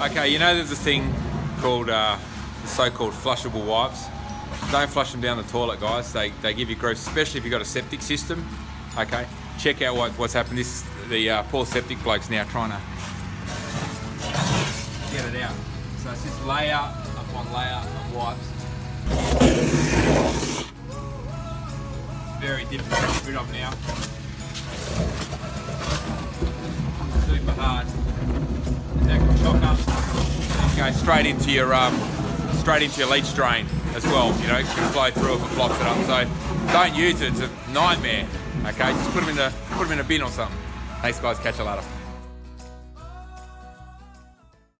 Okay, you know there's a thing called uh, the so-called flushable wipes. Don't flush them down the toilet, guys. They, they give you gross, especially if you've got a septic system. Okay, check out what, what's happened. This the uh, poor septic bloke's now trying to get it out. So it's just layer upon layer of wipes. Very difficult to get rid of now. Go straight into your um, straight into your leach drain as well. You know, it can flow through if it blocks it up. So don't use it. It's a nightmare. Okay, just put them in the put them in a bin or something. Thanks, guys. Catch you later.